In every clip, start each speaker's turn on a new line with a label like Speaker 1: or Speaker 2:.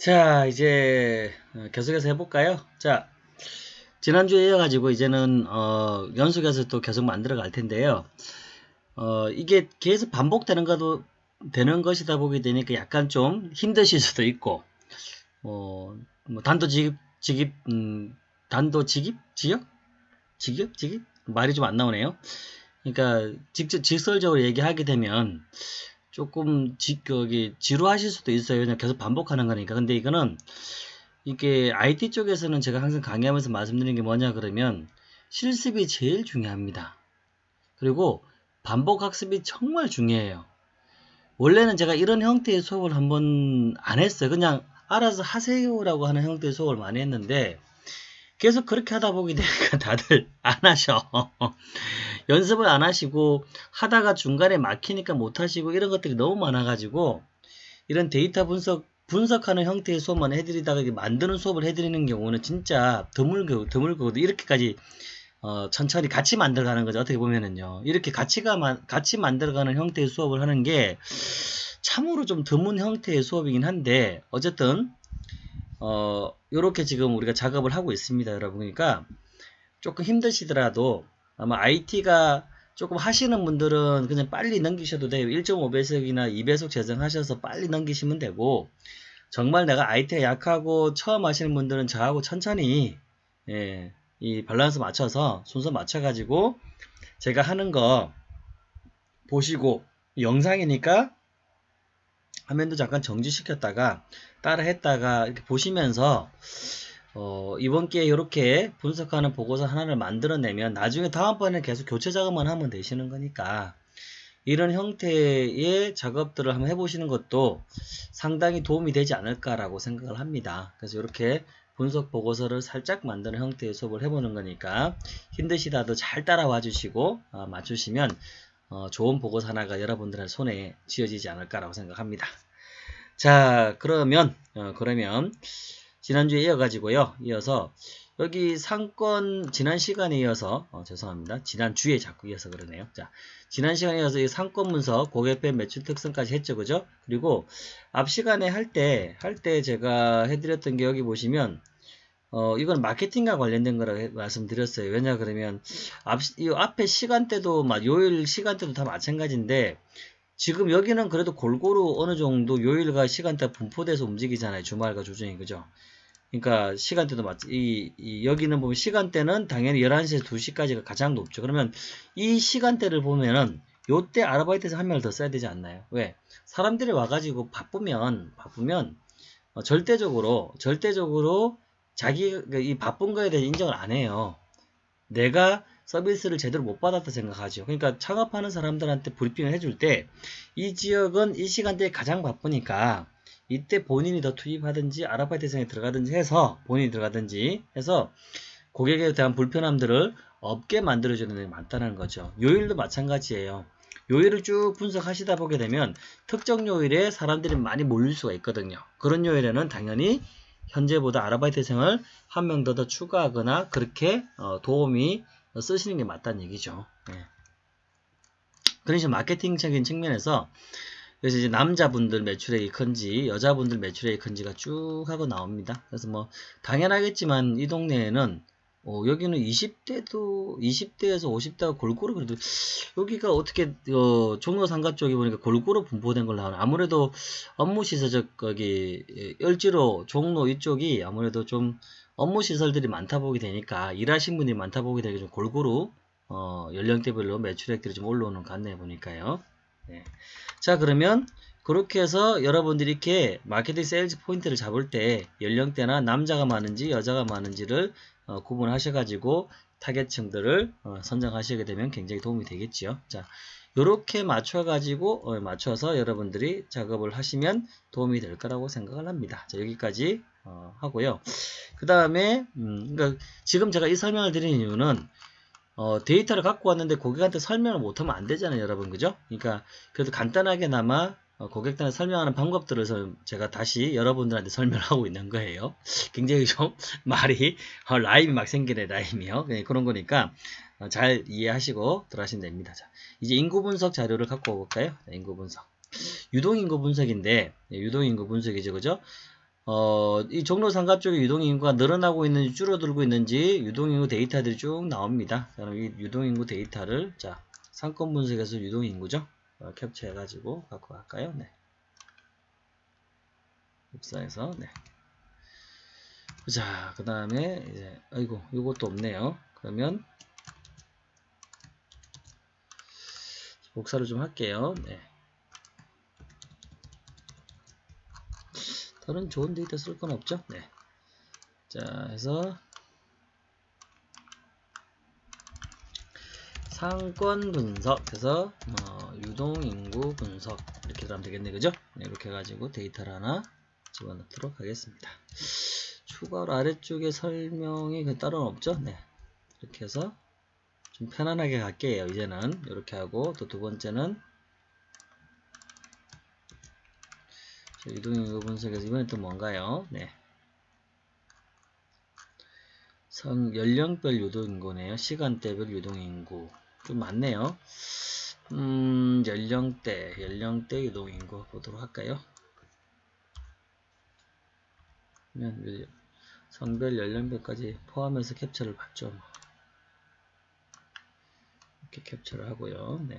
Speaker 1: 자, 이제 어, 계속해서 해볼까요? 자, 지난주에 이어가지고 이제는 어, 연속해서 또 계속 만들어 갈 텐데요. 어, 이게 계속 반복되는 것도 되는 것이다 보게 되니까 약간 좀 힘드실 수도 있고, 어, 뭐 단도직입, 직입, 음, 단도직입, 지역, 직역, 직입 말이 좀 안 나오네요. 그러니까 직접 직설적으로 얘기하게 되면 조금 지, 거기 지루하실 수도 있어요. 그냥 계속 반복하는 거니까. 근데 이거는 이게 IT 쪽에서는 제가 항상 강의하면서 말씀드리는 게 뭐냐 그러면 실습이 제일 중요합니다. 그리고 반복 학습이 정말 중요해요. 원래는 제가 이런 형태의 수업을 한번 안 했어요. 그냥 알아서 하세요라고 하는 형태의 수업을 많이 했는데 계속 그렇게 하다 보게 되니까 다들 안 하셔. 연습을 안 하시고 하다가 중간에 막히니까 못 하시고 이런 것들이 너무 많아가지고 이런 데이터 분석 분석하는 형태의 수업만 해드리다가 만드는 수업을 해드리는 경우는 진짜 드물고 드물고 이렇게까지 어, 천천히 같이 만들어가는 거죠. 어떻게 보면은요. 이렇게 같이가 같이 만들어가는 형태의 수업을 하는 게 참으로 좀 드문 형태의 수업이긴 한데 어쨌든 어, 요렇게 지금 우리가 작업을 하고 있습니다. 여러분. 그러니까 조금 힘드시더라도 아마 IT가 조금 하시는 분들은 그냥 빨리 넘기셔도 돼요. 1.5배속이나 2배속 재생하셔서 빨리 넘기시면 되고 정말 내가 IT가 약하고 처음 하시는 분들은 저하고 천천히 예, 이 밸런스 맞춰서 순서 맞춰가지고 제가 하는 거 보시고 영상이니까 화면도 잠깐 정지시켰다가 따라 했다가 이렇게 보시면서 어, 이번 기회에 이렇게 분석하는 보고서 하나를 만들어내면 나중에 다음번에 계속 교체 작업만 하면 되시는 거니까 이런 형태의 작업들을 한번 해보시는 것도 상당히 도움이 되지 않을까라고 생각을 합니다. 그래서 이렇게 분석 보고서를 살짝 만드는 형태의 수업을 해보는 거니까 힘드시다도 잘 따라와 주시고 어, 맞추시면 어, 좋은 보고서 하나가 여러분들의 손에 쥐어지지 않을까라고 생각합니다. 자 그러면 어, 그러면 지난주에 이어가지고요. 이어서 여기 상권 지난 시간에 이어서 어, 죄송합니다. 지난주에 자꾸 이어서 그러네요. 자, 지난 시간에 이어서 이 상권 문서 고객별 매출 특성까지 했죠. 그죠? 그리고 앞 시간에 할 때 할 때 제가 해드렸던 게 여기 보시면 어, 이건 마케팅과 관련된 거라고 말씀드렸어요. 왜냐 그러면 앞, 이 앞에 시간대도 막 요일 시간대도 다 마찬가지인데 지금 여기는 그래도 골고루 어느 정도 요일과 시간대 분포돼서 움직이잖아요. 주말과 주중이 그죠? 그러니까 시간대도 맞, 이, 이, 여기는 보면 시간대는 당연히 11시에서 2시까지가 가장 높죠. 그러면 이 시간대를 보면은 요때 아르바이트에서 한 명을 더 써야 되지 않나요? 왜? 사람들이 와가지고 바쁘면, 바쁘면, 어, 절대적으로, 절대적으로 자기, 그이 바쁜 거에 대해 인정을 안 해요. 내가 서비스를 제대로 못 받았다 생각하죠. 그러니까 창업하는 사람들한테 브리핑을 해줄 때 이 지역은 이 시간대에 가장 바쁘니까 이때 본인이 더 투입하든지 아르바이트 생에 들어가든지 해서 본인이 들어가든지 해서 고객에 대한 불편함들을 없게 만들어주는 데 많다는 거죠. 요일도 마찬가지예요. 요일을 쭉 분석하시다 보게 되면 특정 요일에 사람들이 많이 몰릴 수가 있거든요. 그런 요일에는 당연히 현재보다 아르바이트생을 한 명 더 더 추가하거나 그렇게 어, 도움이 쓰시는 게 맞다는 얘기죠. 네. 그런 식으로 마케팅적인 측면에서 그래서 이제 남자분들 매출액이 큰지 여자분들 매출액이 큰지가 쭉 하고 나옵니다. 그래서 뭐 당연하겠지만 이 동네에는 어, 여기는 20대도 20대에서 50대가 골고루 그래도 여기가 어떻게 어, 종로 상가 쪽에 보니까 골고루 분포된 걸 나오네. 아무래도 업무 시설적 거기 열지로 종로 이쪽이 아무래도 좀 업무 시설들이 많다 보게 되니까 일하신 분들이 많다 보게 되니까 좀 골고루 어, 연령대별로 매출액들이 좀 올라오는 것 같네 보니까요. 네. 자 그러면 그렇게 해서 여러분들이 이렇게 마케팅 세일즈 포인트를 잡을 때 연령대나 남자가 많은지 여자가 많은지를 어, 구분하셔 가지고 타겟층들을 어, 선정하시게 되면 굉장히 도움이 되겠죠. 자, 이렇게 맞춰가지고 어, 맞춰서 여러분들이 작업을 하시면 도움이 될 거라고 생각을 합니다. 자, 여기까지 어, 하고요. 그 다음에 음, 그러니까 지금 제가 이 설명을 드리는 이유는 어, 데이터를 갖고 왔는데 고객한테 설명을 못하면 안 되잖아요, 여러분. 그죠? 그러니까, 그래도 간단하게나마 어, 고객들한테 설명하는 방법들을 제가 다시 여러분들한테 설명을 하고 있는 거예요. 굉장히 좀 말이, 어, 라임이 막 생기네, 라임이요. 네, 그런 거니까 어, 잘 이해하시고 들어가시면 됩니다. 자, 이제 인구 분석 자료를 갖고 와볼까요? 자, 인구 분석. 유동 인구 분석인데, 네, 유동 인구 분석이죠, 그죠? 어, 이 종로 상가 쪽에 유동 인구가 늘어나고 있는지 줄어들고 있는지 유동 인구 데이터들이 쭉 나옵니다. 그럼 이 유동 인구 데이터를 자 상권 분석에서 유동 인구죠. 어, 캡처해가지고 갖고 갈까요? 네. 복사해서 네. 자, 그 다음에 이제 아이고 이것도 없네요. 그러면 복사를 좀 할게요. 네. 다른 좋은 데이터 쓸 건 없죠? 네. 자, 해서 상권 분석 해서 어, 유동 인구 분석 이렇게 들어가면 되겠네 그죠? 네, 이렇게 해가지고 데이터를 하나 집어넣도록 하겠습니다. 추가로 아래쪽에 설명이 그 따로 없죠? 네. 이렇게 해서 좀 편안하게 갈게요. 이제는 이렇게 하고 또 두 번째는 이동인구 분석에서 이번엔 또 뭔가요? 네. 성 연령별 유동인구네요. 시간대별 유동인구 좀 많네요. 음, 연령대 연령대 유동인구 보도록 할까요? 성별 연령별까지 포함해서 캡처를 받죠. 뭐. 이렇게 캡처를 하고요. 네.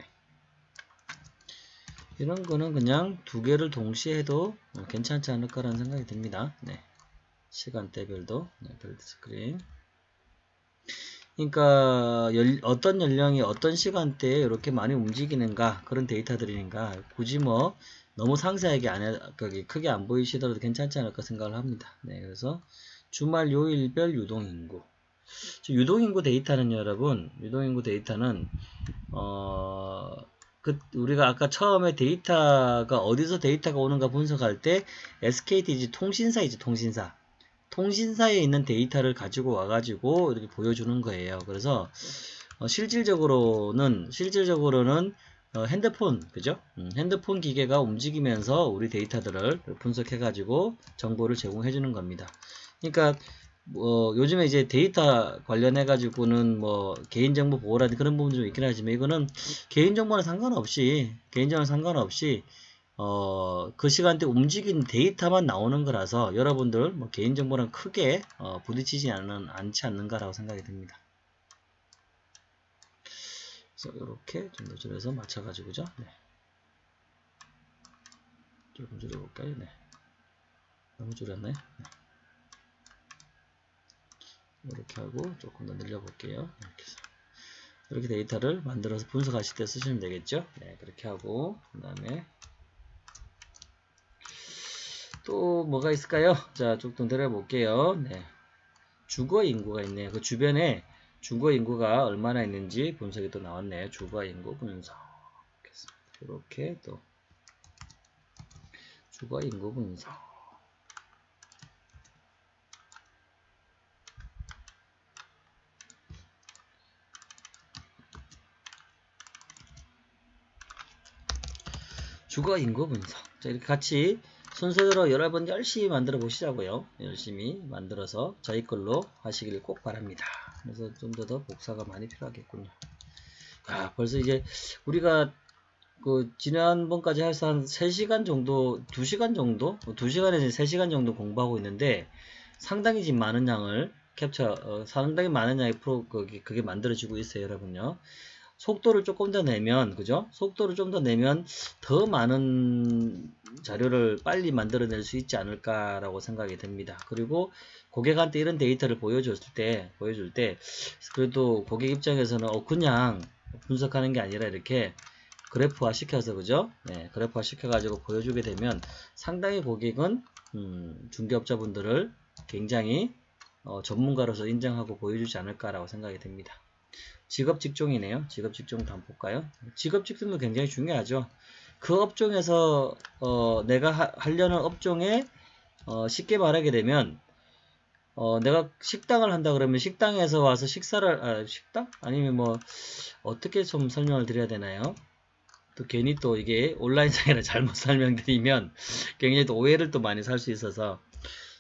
Speaker 1: 이런 거는 그냥 두 개를 동시에 해도 괜찮지 않을까라는 생각이 듭니다. 네. 시간대별도 네, 별드 스크린 그러니까 열, 어떤 연령이 어떤 시간대에 이렇게 많이 움직이는가 그런 데이터들이니까 굳이 뭐 너무 상세하게 안 해, 크게 안 보이시더라도 괜찮지 않을까 생각을 합니다. 네, 그래서 주말 요일별 유동인구 유동인구 데이터는 여러분 유동인구 데이터는 어, 그 우리가 아까 처음에 데이터가 어디서 데이터가 오는가 분석할 때 SKTG 통신사이지 통신사 통신사에 있는 데이터를 가지고 와가지고 이렇게 보여주는 거예요. 그래서 어, 실질적으로는 실질적으로는 어, 핸드폰 그죠? 음, 핸드폰 기계가 움직이면서 우리 데이터들을 분석해가지고 정보를 제공해 주는 겁니다. 그러니까 뭐 요즘에 이제 데이터 관련해 가지고는 뭐 개인정보 보호라든 그런 부분도 좀 있긴 하지만 이거는 개인정보는 상관없이 개인정보는 상관없이 어, 그 시간대 움직인 데이터만 나오는 거라서 여러분들 뭐 개인정보랑 크게 어, 부딪히지 않는, 않지 않는가라고 생각이 듭니다. 그래서 이렇게 좀 더 줄여서 맞춰가지고죠. 네. 조금 줄여볼까요? 네. 너무 줄였나요? 네. 이렇게 하고 조금 더 늘려볼게요. 이렇게 해서. 이렇게 데이터를 만들어서 분석하실 때 쓰시면 되겠죠. 네, 그렇게 하고 그 다음에 또 뭐가 있을까요? 자, 조금 내려볼게요. 네. 주거 인구가 있네요. 그 주변에 주거 인구가 얼마나 있는지 분석이 또 나왔네요. 주거 인구 분석. 이렇게 또 주거 인구 분석. 주거 인구 분석. 자, 이렇게 같이 순서대로 여러분 열심히 만들어 보시자고요. 열심히 만들어서 저희 걸로 하시길 꼭 바랍니다. 그래서 좀 더 더 복사가 많이 필요하겠군요. 아, 벌써 이제 우리가 그 지난번까지 해서 한 3시간 정도, 2시간 정도? 2시간에서 3시간 정도 공부하고 있는데 상당히 지금 많은 양을 캡처, 어, 상당히 많은 양의 프로, 그게, 그게 만들어지고 있어요, 여러분요. 속도를 조금 더 내면 그죠? 속도를 좀 더 내면 더 많은 자료를 빨리 만들어낼 수 있지 않을까 라고 생각이 됩니다. 그리고 고객한테 이런 데이터를 보여줬을 때 보여줄 때 그래도 고객 입장에서는 어 그냥 분석하는 게 아니라 이렇게 그래프화 시켜서 그죠? 네, 그래프화 시켜 가지고 보여주게 되면 상당히 고객은 음, 중개업자분들을 굉장히 어, 전문가로서 인정하고 보여주지 않을까라고 생각이 됩니다. 직업 직종이네요. 직업 직종도 한번 볼까요? 직업 직종도 굉장히 중요하죠. 그 업종에서 어, 내가 하, 려는 업종에 어, 쉽게 말하게 되면 어, 내가 식당을 한다 그러면 식당에서 와서 식사를 아, 식당 아니면 뭐 어떻게 좀 설명을 드려야 되나요? 또 괜히 또 이게 온라인상이라 잘못 설명드리면 굉장히 또 오해를 또 많이 살 수 있어서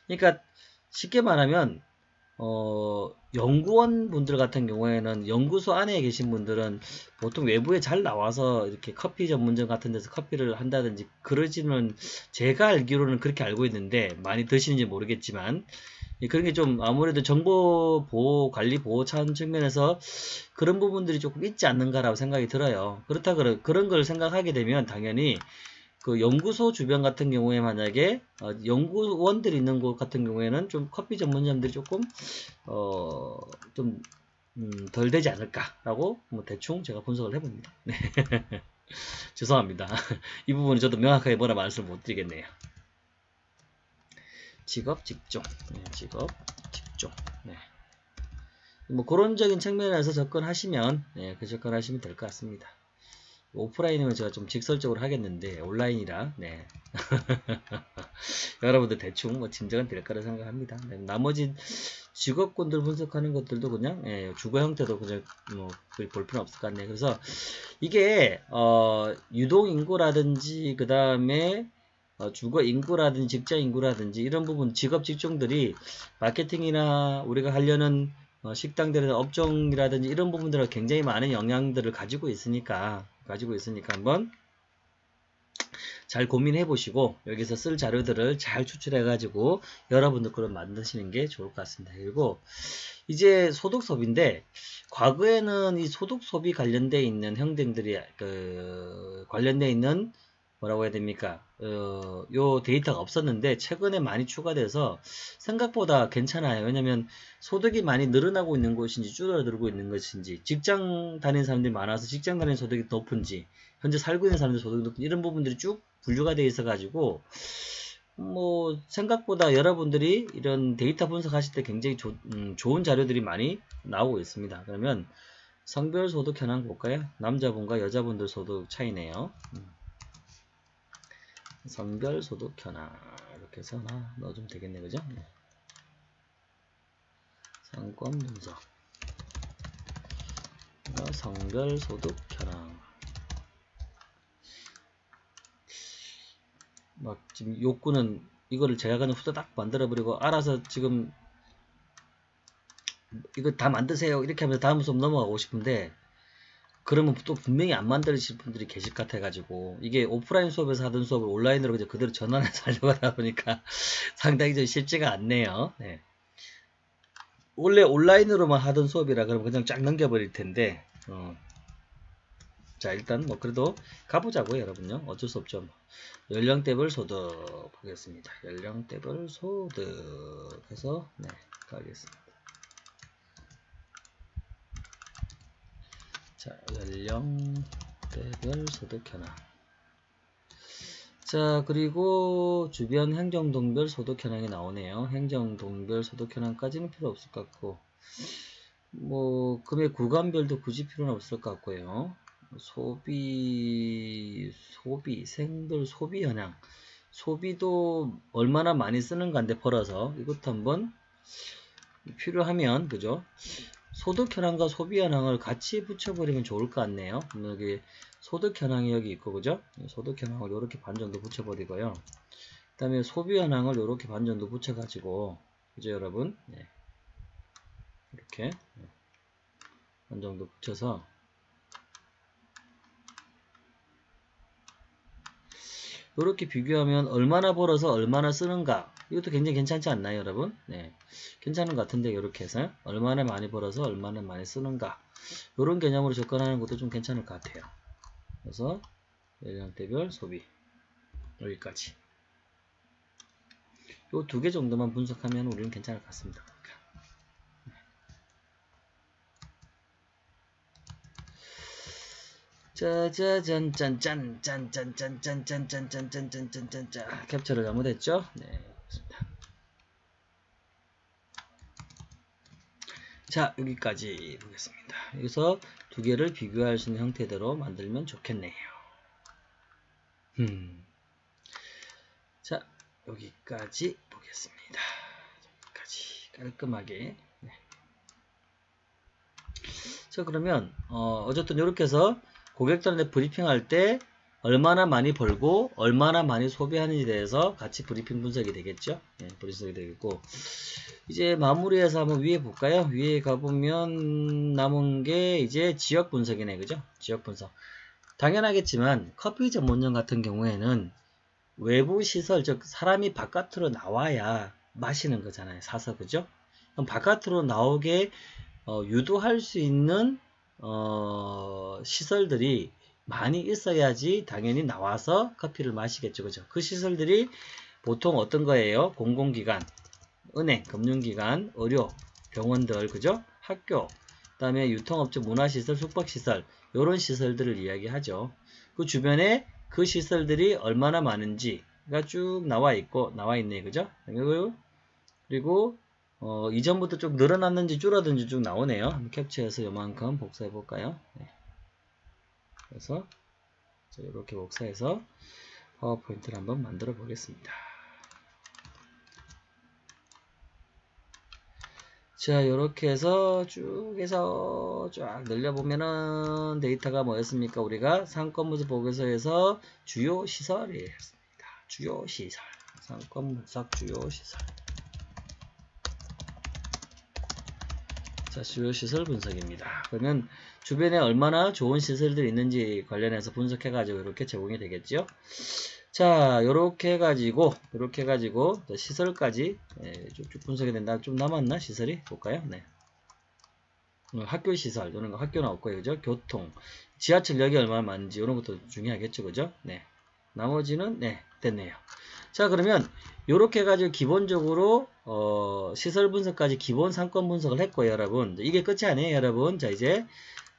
Speaker 1: 그러니까 쉽게 말하면 어, 연구원 분들 같은 경우에는 연구소 안에 계신 분들은 보통 외부에 잘 나와서 이렇게 커피 전문점 같은 데서 커피를 한다든지 그러지는 제가 알기로는 그렇게 알고 있는데 많이 드시는지 모르겠지만 예, 그런 게 좀 아무래도 정보 보호 관리 보호 차원 측면에서 그런 부분들이 조금 있지 않는가라고 생각이 들어요. 그렇다 그런 걸 생각하게 되면 당연히 그 연구소 주변 같은 경우에 만약에 어, 연구원들이 있는 곳 같은 경우에는 좀 커피 전문점들이 조금 어좀 음, 덜 되지 않을까라고 뭐 대충 제가 분석을 해봅니다. 네. 죄송합니다. 이 부분은 저도 명확하게 뭐라 말씀을 못 드리겠네요. 직업 직종 네, 직업 직종 네. 뭐 그런적인 측면에서 접근하시면 네, 그 접근하시면 될 것 같습니다. 오프라인이면 제가 좀 직설적으로 하겠는데 온라인이라 네. 여러분들 대충 뭐 짐작은 될 거라 생각합니다. 네, 나머지 직업군들 분석하는 것들도 그냥 예, 주거 형태도 그냥 뭐볼 필요 없을 것 같네요. 그래서 이게 어, 유동 인구라든지 그 다음에 어, 주거 인구라든지 직장 인구라든지 이런 부분 직업 직종들이 마케팅이나 우리가 하려는 어, 식당들의 업종이라든지 이런 부분들은 굉장히 많은 영향들을 가지고 있으니까 가지고 있으니까 한번 잘 고민해 보시고 여기서 쓸 자료들을 잘 추출해 가지고 여러분들 그걸 만드시는 게 좋을 것 같습니다. 그리고 이제 소득 소비인데 과거에는 이 소득 소비 관련돼 있는 형들이 그 관련돼 있는 뭐라고 해야 됩니까? 어, 요 데이터가 없었는데 최근에 많이 추가돼서 생각보다 괜찮아요. 왜냐면 소득이 많이 늘어나고 있는 것인지 줄어들고 있는 것인지 직장 다니는 사람들이 많아서 직장 다니는 소득이 높은지 현재 살고 있는 사람들 소득이 높은지 이런 부분들이 쭉 분류가 되어 있어 가지고 뭐 생각보다 여러분들이 이런 데이터 분석하실 때 굉장히 조, 음, 좋은 자료들이 많이 나오고 있습니다. 그러면 성별 소득 현황 볼까요? 남자분과 여자분들 소득 차이네요. 음. 성별 소득 현황 이렇게 해서 하나 넣어주면 되겠네 그죠? 네. 상권 분석 성별 소득 현황 막 지금 욕구는 이거를 제가 그냥 후다닥 만들어 버리고 알아서 지금 이거 다 만드세요 이렇게 하면서 다음 수업 넘어가고 싶은데 그러면 또 분명히 안 만들어질 분들이 계실 것 같아가지고 이게 오프라인 수업에서 하던 수업을 온라인으로 이제 그대로 전환해서 하려고 하다 보니까 상당히 좀 쉽지가 않네요. 네. 원래 온라인으로만 하던 수업이라 그러면 그냥 쫙 넘겨버릴 텐데 어. 자 일단 뭐 그래도 가보자고요 여러분요 어쩔 수 없죠 연령대별 소득 보겠습니다 연령대별 소득 해서 네 가겠습니다 자, 연령대별 소득 현황. 자, 그리고 주변 행정동별 소득 현황이 나오네요. 행정동별 소득 현황까지는 필요 없을 것 같고, 뭐, 금액 구간별도 굳이 필요는 없을 것 같고요. 소비, 소비, 생들 소비 현황. 소비도 얼마나 많이 쓰는가인데 벌어서 이것도 한번 필요하면, 그죠? 소득 현황과 소비 현황을 같이 붙여버리면 좋을 것 같네요. 여기 소득 현황이 여기 있고 그죠? 소득 현황을 이렇게 반 정도 붙여버리고요. 그 다음에 소비 현황을 이렇게 반 정도 붙여가지고 그죠 여러분? 네. 이렇게 반 정도 붙여서 이렇게 비교하면 얼마나 벌어서 얼마나 쓰는가 이것도 굉장히 괜찮지 않나요 여러분? 네, 괜찮은 것 같은데 이렇게 해서 얼마나 많이 벌어서 얼마나 많이 쓰는가 이런 개념으로 접근하는 것도 좀 괜찮을 것 같아요 그래서 연령대별 소비 여기까지 이 두 개 정도만 분석하면 우리는 괜찮을 것 같습니다 짜자잔 짠짠 짠짠 짠짠 짠짠 짠짠 짠짠 짠짠 캡처를 잘못했죠? 네. 자 여기까지 보겠습니다. 여기서 두 개를 비교할 수 있는 형태대로 만들면 좋겠네요. 음. 자 여기까지 보겠습니다. 여기까지 깔끔하게 네. 자 그러면 어, 어쨌든 이렇게 해서 고객들한테 브리핑할 때 얼마나 많이 벌고 얼마나 많이 소비하는지에 대해서 같이 브리핑 분석이 되겠죠. 예, 분석이 되겠고 이제 마무리해서 한번 위에 볼까요? 위에 가보면 남은 게 이제 지역 분석이네, 그죠? 지역 분석. 당연하겠지만 커피 전문점 같은 경우에는 외부 시설, 즉 사람이 바깥으로 나와야 마시는 거잖아요. 사서 그죠? 그럼 바깥으로 나오게 어, 유도할 수 있는 어, 시설들이 많이 있어야지 당연히 나와서 커피를 마시겠죠. 그죠? 그 시설들이 보통 어떤 거예요? 공공기관, 은행, 금융기관, 의료, 병원들, 그죠? 학교, 그 다음에 유통업체, 문화시설, 숙박시설, 이런 시설들을 이야기하죠. 그 주변에 그 시설들이 얼마나 많은지가 쭉 나와 있고, 나와 있네, 그죠? 그리고, 그리고 어, 이전부터 좀 늘어났는지 줄어든지 쭉 나오네요. 캡처해서 요만큼 복사해 볼까요? 네. 그래서 이렇게 복사해서 파워포인트를 한번 만들어 보겠습니다. 자, 이렇게 해서 쭉 해서 쫙 늘려보면은 데이터가 뭐였습니까? 우리가 상권분석 보고서에서 주요 시설이었습니다. 주요 시설. 상권분석 주요 시설. 자, 주요 시설 분석입니다. 그러면 주변에 얼마나 좋은 시설들이 있는지 관련해서 분석해 가지고 이렇게 제공이 되겠죠. 자, 요렇게 해가지고, 요렇게 해가지고, 시설까지, 예, 쭉쭉 분석이 된다. 좀 남았나? 시설이? 볼까요? 네. 어, 학교 시설, 이런 거 학교는 없고요. 그죠? 교통, 지하철역이 얼마나 많은지, 이런 것도 중요하겠죠. 그죠? 네. 나머지는, 네, 됐네요. 자, 그러면, 요렇게 해가지고, 기본적으로, 어, 시설 분석까지 기본 상권 분석을 했고요, 여러분. 이게 끝이 아니에요, 여러분. 자, 이제,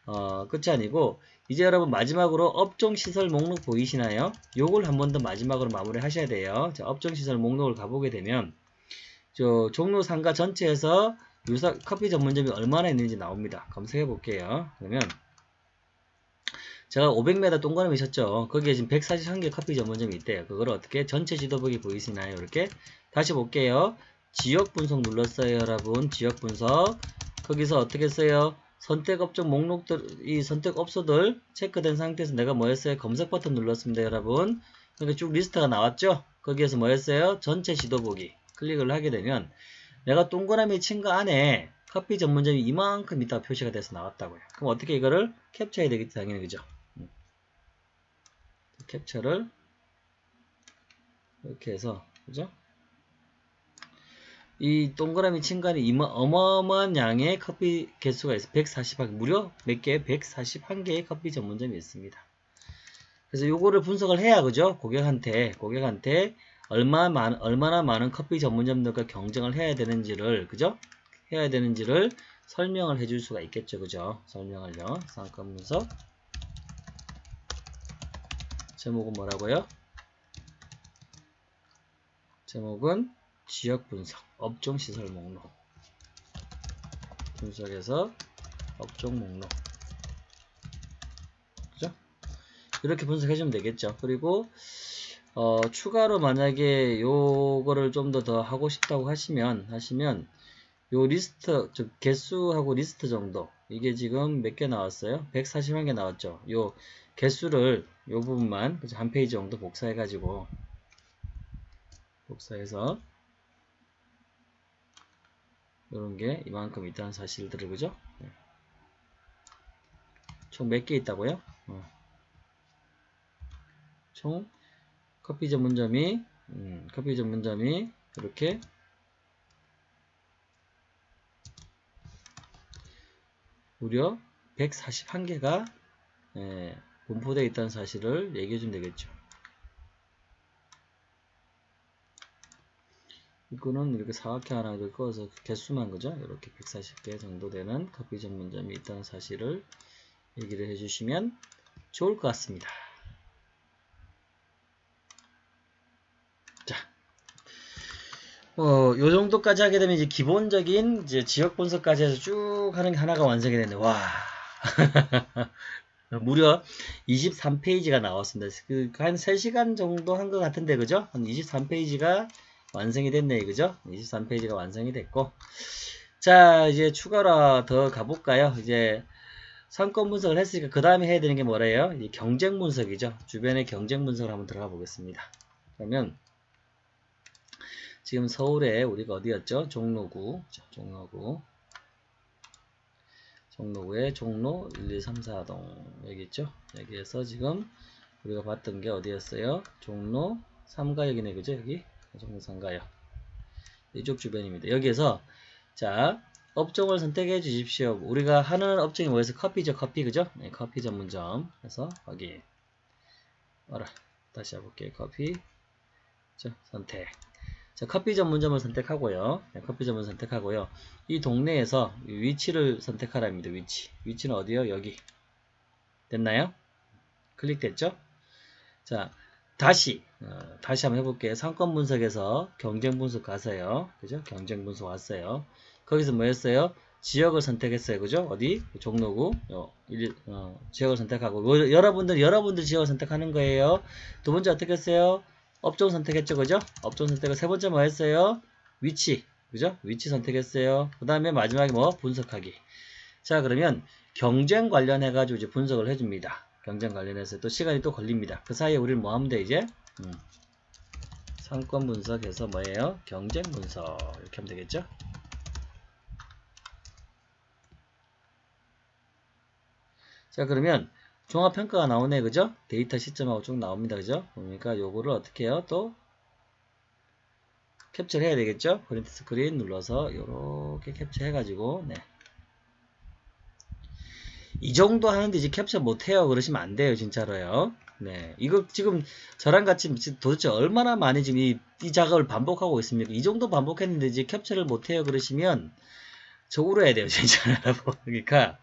Speaker 1: 어, 끝이 아니고, 이제 여러분 마지막으로 업종시설 목록 보이시나요? 요걸 한 번 더 마지막으로 마무리 하셔야 돼요. 자, 업종시설 목록을 가보게 되면 저 종로 상가 전체에서 유사 커피 전문점이 얼마나 있는지 나옵니다. 검색해 볼게요. 그러면 제가 500m 동그라미 셨죠 거기에 지금 141개 커피 전문점이 있대요. 그걸 어떻게 전체 지도보기 보이시나요? 이렇게 다시 볼게요. 지역 분석 눌렀어요, 여러분. 지역 분석. 거기서 어떻게 써요? 선택업종 목록들, 이 선택업소들 체크된 상태에서 내가 뭐 했어요? 검색 버튼 눌렀습니다, 여러분. 그러니까 쭉 리스트가 나왔죠? 거기에서 뭐 했어요? 전체 지도 보기. 클릭을 하게 되면 내가 동그라미 친 거 안에 커피 전문점이 이만큼 있다가 표시가 돼서 나왔다고요. 그럼 어떻게 이거를 캡처해야 되겠지, 당연히, 그죠? 음. 캡처를 이렇게 해서, 그죠? 이 동그라미 친간에 이마, 어마어마한 양의 커피 개수가 있어 141, 무려 몇 개? 141개의 커피 전문점이 있습니다. 그래서 요거를 분석을 해야, 그죠? 고객한테, 고객한테 얼마 많, 얼마나 많은 커피 전문점들과 경쟁을 해야 되는지를, 그죠? 해야 되는지를 설명을 해줄 수가 있겠죠, 그죠? 설명을요. 상권 분석. 제목은 뭐라고요? 제목은 지역 분석, 업종 시설 목록. 분석에서 업종 목록. 그죠? 이렇게 분석해주면 되겠죠. 그리고, 어, 추가로 만약에 요거를 좀 더 더 하고 싶다고 하시면, 하시면, 요 리스트, 즉, 개수하고 리스트 정도. 이게 지금 몇 개 나왔어요? 141개 나왔죠. 요 개수를, 요 부분만, 한 페이지 정도 복사해 가지고, 복사해서, 이런 게 이만큼 있다는 사실들을 그죠? 네. 총몇 개 있다고요? 어. 총 커피 전문점이 음, 커피 전문점이 이렇게 무려 141개가 예, 분포되어 있다는 사실을 얘기해 주면 되겠죠. 이거는 이렇게 사각형 하나 를 꺼서 개수만 그죠? 이렇게 140개 정도 되는 커피 전문점이 있다는 사실을 얘기를 해주시면 좋을 것 같습니다. 자, 어, 요 정도까지 하게 되면 이제 기본적인 이제 지역 분석까지 해서 쭉 하는 게 하나가 완성이 되네. 와. 무려 23페이지가 나왔습니다. 그, 한 3시간 정도 한 것 같은데, 그죠? 한 23페이지가 완성이 됐네 그죠? 23페이지가 완성이 됐고 자 이제 추가로 더 가볼까요? 이제 상권 분석을 했으니까 그 다음에 해야 되는 게 뭐래요? 이 경쟁 분석이죠. 주변의 경쟁 분석을 한번 들어가 보겠습니다. 그러면 지금 서울에 우리가 어디였죠? 종로구, 자, 종로구, 종로구에 종로 1, 2, 3, 4동 여기 있죠? 여기에서 지금 우리가 봤던 게 어디였어요? 종로 3가역이네 그죠? 여기 종로 3가역 이쪽 주변입니다. 여기에서 자 업종을 선택해 주십시오. 우리가 하는 업종이 뭐였어? 커피죠, 커피, 그죠? 네, 커피 전문점. 그래서 확인. 알아. 다시 해볼게요. 커피. 자, 선택. 자, 커피 전문점을 선택하고요. 네, 커피 전문 선택하고요. 이 동네에서 위치를 선택하랍니다. 위치. 위치는 어디요? 여기. 됐나요? 클릭됐죠? 자, 다시 어, 다시 한번 해볼게요. 상권 분석에서 경쟁 분석 가세요. 그죠? 경쟁 분석 왔어요. 거기서 뭐 했어요? 지역을 선택했어요. 그죠? 어디? 종로구. 어, 일, 어, 지역을 선택하고. 뭐, 여러분들, 여러분들 지역을 선택하는 거예요. 두 번째 어떻게 했어요? 업종 선택했죠. 그죠? 업종 선택을 세 번째 뭐 했어요? 위치. 그죠? 위치 선택했어요. 그 다음에 마지막에 뭐? 분석하기. 자, 그러면 경쟁 관련해가지고 이제 분석을 해줍니다. 경쟁 관련해서 또 시간이 또 걸립니다. 그 사이에 우리는 뭐 하면 돼, 이제? 음. 상권 분석해서 뭐예요? 경쟁 분석. 이렇게 하면 되겠죠? 자 그러면 종합평가가 나오네 그죠 데이터 시점하고 쭉 나옵니다 그죠 그러니까 요거를 어떻게 해요 또 캡처를 해야 되겠죠 print screen 눌러서 요렇게 캡처 해가지고 네. 이 정도 하는데 이제 캡처 못해요 그러시면 안 돼요 진짜로요 네 이거 지금 저랑 같이 도대체 얼마나 많이 지금 이, 이 작업을 반복하고 있습니까 이 정도 반복했는데 이제 캡처를 못해요 그러시면 저 울어야 돼요, 진짜 여러분. 그러니까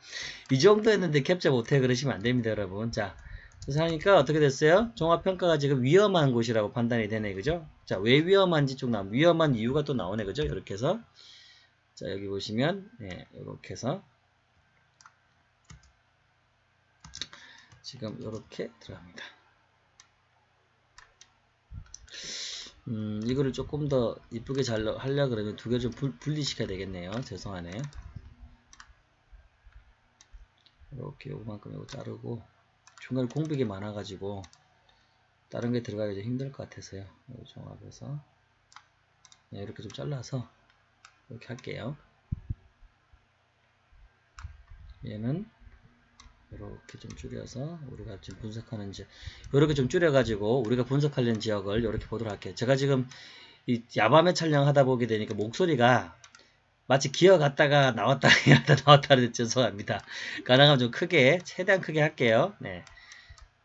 Speaker 1: 이 정도 했는데 캡처 못해 그러시면 안 됩니다, 여러분. 자, 그래서 하니까 어떻게 됐어요? 종합평가가 지금 위험한 곳이라고 판단이 되네, 그죠? 자, 왜 위험한지 쭉 나오 위험한 이유가 또 나오네, 그죠? 이렇게 해서 자, 여기 보시면 네, 이렇게 해서 지금 이렇게 들어갑니다. 음, 이거를 조금 더 이쁘게 잘 하려 그러면 두개좀 분리시켜야 되겠네요. 죄송하네요. 이렇게 요만큼 이거 자르고 중간에 공백이 많아가지고 다른 게 들어가기 좀 힘들 것 같아서요. 이거 종합해서 네, 이렇게 좀 잘라서 이렇게 할게요. 얘는 이렇게 좀 줄여서 우리가 지금 분석하는 지 이렇게 좀 줄여가지고 우리가 분석하려는 지역을 이렇게 보도록 할게요. 제가 지금 이 야밤에 촬영하다 보게 되니까 목소리가 마치 기어갔다가 나왔다 갔다 나왔다 하는 죄송합니다. 가능하면 좀 크게 최대한 크게 할게요. 네.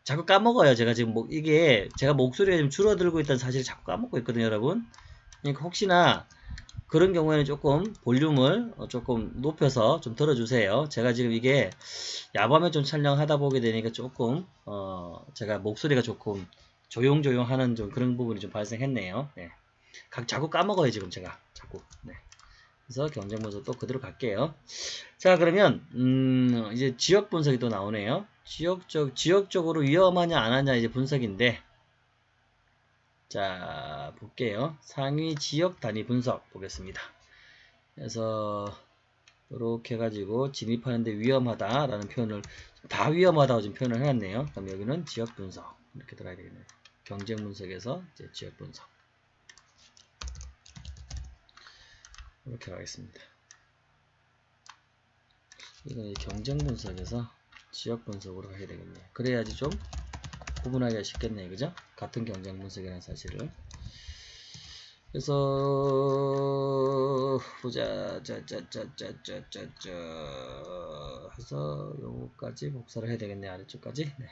Speaker 1: 자꾸 까먹어요. 제가 지금 뭐 이게 제가 목소리가 좀 줄어들고 있다는 사실을 자꾸 까먹고 있거든요, 여러분. 그러니까 혹시나 그런 경우에는 조금 볼륨을 어, 조금 높여서 좀 들어주세요. 제가 지금 이게 야밤에 좀 촬영하다 보게 되니까 조금 어 제가 목소리가 조금 조용조용 하는 좀 그런 부분이 좀 발생했네요. 네. 각 자꾸 까먹어요 지금 제가 자꾸. 네. 그래서 경쟁 분석 또 그대로 갈게요. 자 그러면 음 이제 지역 분석이 또 나오네요. 지역적 지역적으로 위험하냐 안 하냐 이제 분석인데 자 볼게요. 상위 지역 단위 분석 보겠습니다. 그래서 이렇게 해가지고 진입하는데 위험하다 라는 표현을 다 위험하다고 지금 표현을 해놨네요. 그럼 여기는 지역 분석. 이렇게 들어야 되겠네요. 경쟁 분석에서 이제 지역 분석. 이렇게 가겠습니다. 이건 경쟁 분석에서 지역 분석으로 해야 되겠네요. 그래야지 좀 구분하기가 쉽겠네 그죠? 같은 경쟁 분석이라는 사실을 그래서 보자 짜짜짜짜짜짜짜 해서 요거까지 복사를 해야 되겠네 아래쪽까지 네.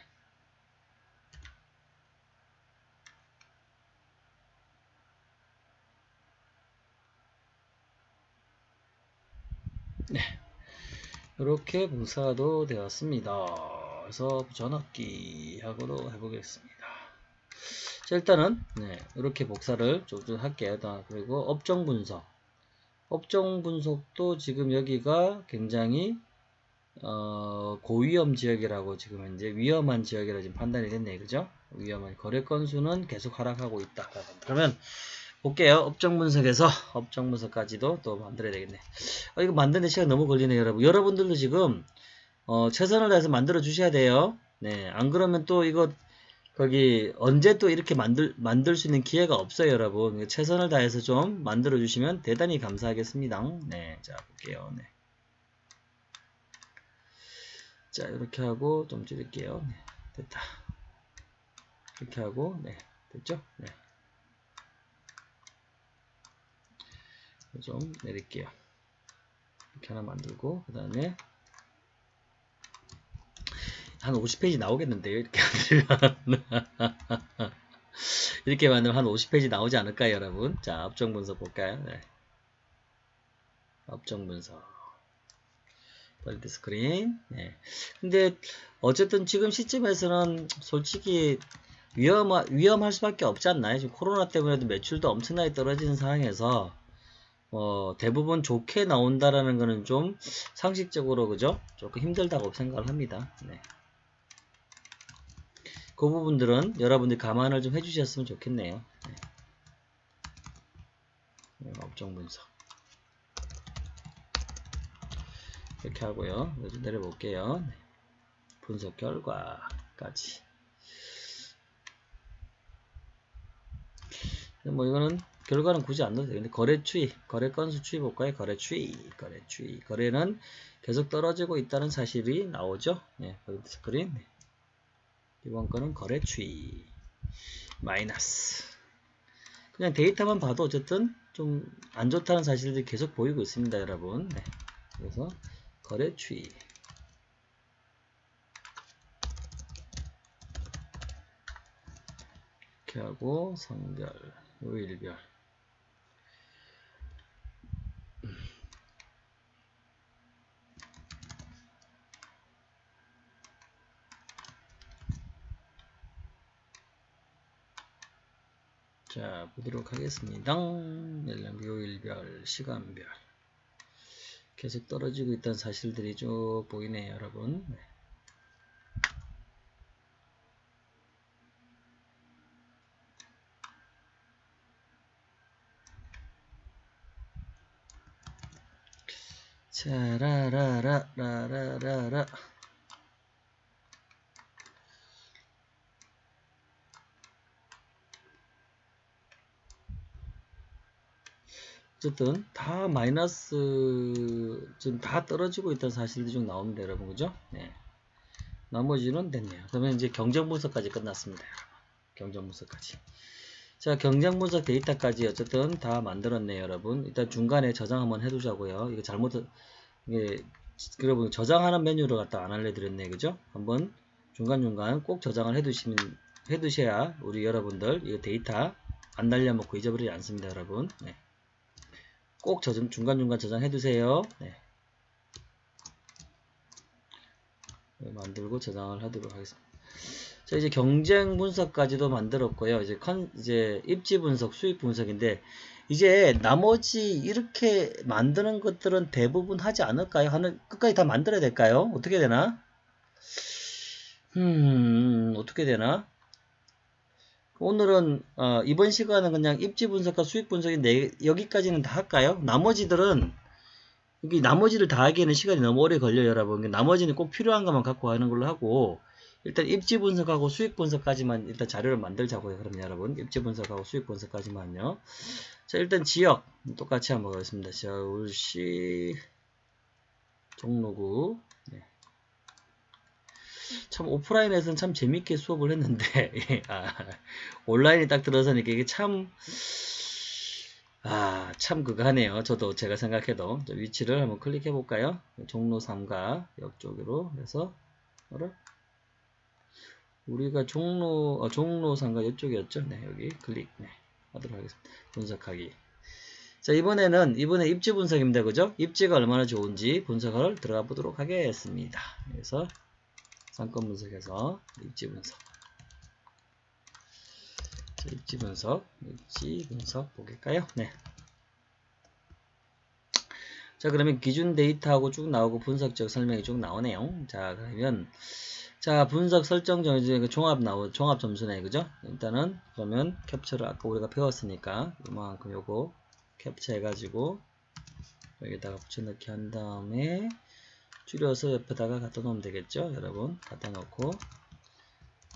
Speaker 1: 네. 이렇게 복사도 되었습니다. 그래서 전압기 하고도 해보겠습니다. 자, 일단은 네, 이렇게 복사를 좀 할게요. 그리고 업종 분석. 업종 분석도 지금 여기가 굉장히 어, 고위험 지역이라고 지금 현재 위험한 지역이라 지금 판단이 됐네. 그죠? 위험한 거래 건수는 계속 하락하고 있다. 그러면 볼게요. 업종 분석에서 업종 분석까지도 또 만들어야 되겠네. 어, 이거 만드는 시간 너무 걸리네요, 여러분. 여러분들도 지금 어, 최선을 다해서 만들어 주셔야 돼요. 네, 안 그러면 또 이거 거기 언제 또 이렇게 만들 만들 수 있는 기회가 없어요, 여러분. 최선을 다해서 좀 만들어 주시면 대단히 감사하겠습니다. 네, 자 볼게요. 네. 자 이렇게 하고 좀 줄일게요. 네, 됐다. 이렇게 하고 네, 됐죠? 네. 좀 내릴게요. 이렇게 하나 만들고 그 다음에 한 50페이지 나오겠는데요. 이렇게 만들면 이렇게 만들면 한 50페이지 나오지 않을까요, 여러분? 자, 업종 분석 볼까요? 네. 업종 분석. 벌드 스크린. 네. 근데 어쨌든 지금 시점에서는 솔직히 위험 위험할 수밖에 없지 않나요? 지금 코로나 때문에도 매출도 엄청나게 떨어지는 상황에서 어, 대부분 좋게 나온다라는 거는 좀 상식적으로 그죠? 조금 힘들다고 생각을 합니다. 네. 그 부분들은 여러분들이 감안을 좀 해주셨으면 좋겠네요. 네. 네, 업종 분석 이렇게 하고요. 좀 내려볼게요. 네. 분석 결과까지 뭐 이거는 결과는 굳이 안 넣어도 되는데 거래 추이, 거래 건수 추이 볼까요? 거래 추이, 거래 추이. 거래는 계속 떨어지고 있다는 사실이 나오죠. 네, 스크린. 네. 이번 거는 거래 추이 마이너스 그냥 데이터만 봐도 어쨌든 좀 안 좋다는 사실들이 계속 보이고 있습니다 여러분 네. 그래서 거래 추이 이렇게 하고 성별 요일별 자 보도록 하겠습니다. 연령 요일별 시간별. 계속 떨어지고 있다는 사실들이 쭉 보이네요 여러분. 네. 자라라라 라라라 어쨌든 다 마이너스 지금 다 떨어지고 있다는 사실이 좀 나옵니다 여러분. 그죠? 네. 나머지는 됐네요. 그러면 이제 경쟁 분석까지 끝났습니다 여러분. 경쟁 분석까지. 자 경쟁 분석 데이터까지 어쨌든 다 만들었네요 여러분. 일단 중간에 저장 한번 해두자고요. 이거 잘못 이게 여러분 저장하는 메뉴를 갖다 안 알려드렸네 그죠? 한번 중간중간 꼭 저장을 해두시면 해두셔야 우리 여러분들 이거 데이터 안 날려먹고 잊어버리지 않습니다 여러분. 네. 꼭 저장, 중간중간 저장해 두세요. 네. 네. 만들고 저장을 하도록 하겠습니다. 자, 이제 경쟁 분석까지도 만들었고요. 이제 컨, 이제 입지 분석, 수익 분석인데, 이제 나머지 이렇게 만드는 것들은 대부분 하지 않을까요? 하는, 끝까지 다 만들어야 될까요? 어떻게 되나? 음, 어떻게 되나? 오늘은 어, 이번 시간은 그냥 입지 분석과 수익 분석인데 여기까지는 다 할까요? 나머지들은 여기 나머지를 다 하기에는 시간이 너무 오래 걸려요 여러분 나머지는 꼭 필요한 것만 갖고 하는 걸로 하고 일단 입지 분석하고 수익 분석까지만 일단 자료를 만들자고요 그럼 여러분 입지 분석하고 수익 분석까지만요 자 일단 지역 똑같이 한번 보겠습니다 서울시 종로구 네. 참 오프라인에서는 참 재밌게 수업을 했는데 아, 온라인에 딱 들어서니까 이게 참 아, 참 그거 하네요. 저도 제가 생각해도 위치를 한번 클릭해 볼까요? 종로 3가 옆쪽으로 해서 뭐라? 우리가 종로 어, 종로 3가 이쪽이었죠? 네, 여기 클릭 네, 하도록 하겠습니다. 분석하기. 자, 이번에는 이번에 입지 분석입니다. 그죠? 입지가 얼마나 좋은지 분석을 들어가 보도록 하겠습니다. 그래서 상권 분석에서 입지 분석. 자, 입지 분석, 입지 분석 보겠까요? 네. 자, 그러면 기준 데이터하고 쭉 나오고 분석적 설명이 쭉 나오네요. 자, 그러면 자, 분석 설정 정해진 그 종합 나오 종합 점수네. 그죠? 일단은 그러면 캡처를 아까 우리가 배웠으니까 이만큼 요거 캡처 해 가지고 여기다가 붙여넣기 한 다음에 줄여서 옆에다가 갖다 놓으면 되겠죠? 여러분. 갖다 놓고